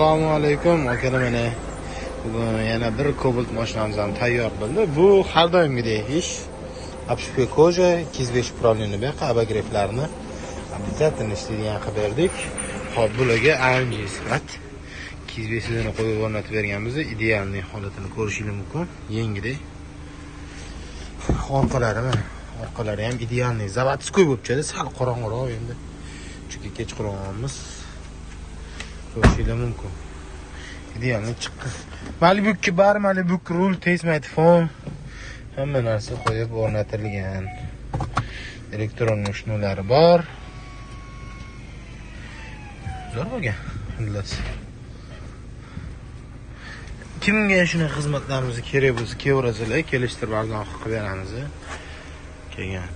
assalomu alaykum akalar mana bugun yana bir cobalt mashinamiz ham tayyor bo'ldi. Bu har doimgidek ish. Обшивка кожа 205 управление bu yoqqa обогревlarni обязательно ishlaydigan qilib berdik. Hop bularga amg sifat 205 ni qo'yib o'rnatib berganmiz idealniy holatini ko'rishingiz mumkin. Yengidek. Orqalari mana orqalari ham idealniy заводской bo'lib chiqadi sal qorong'iroq endi. Chunki kechqurunmiz ko'rishingiz mumkin. Idealni chiqqan malibukka bari malibuk rul tesmaytfon hamma narsa qo'yib o'rnatilgan. Elektron shnulari bor. Zo'r bo'lgan xullas. Kimga shunaqa xizmatlarimiz kerak bo'lsa kelaverasizlar kelishtirib arzon qilib beramiz kelgan.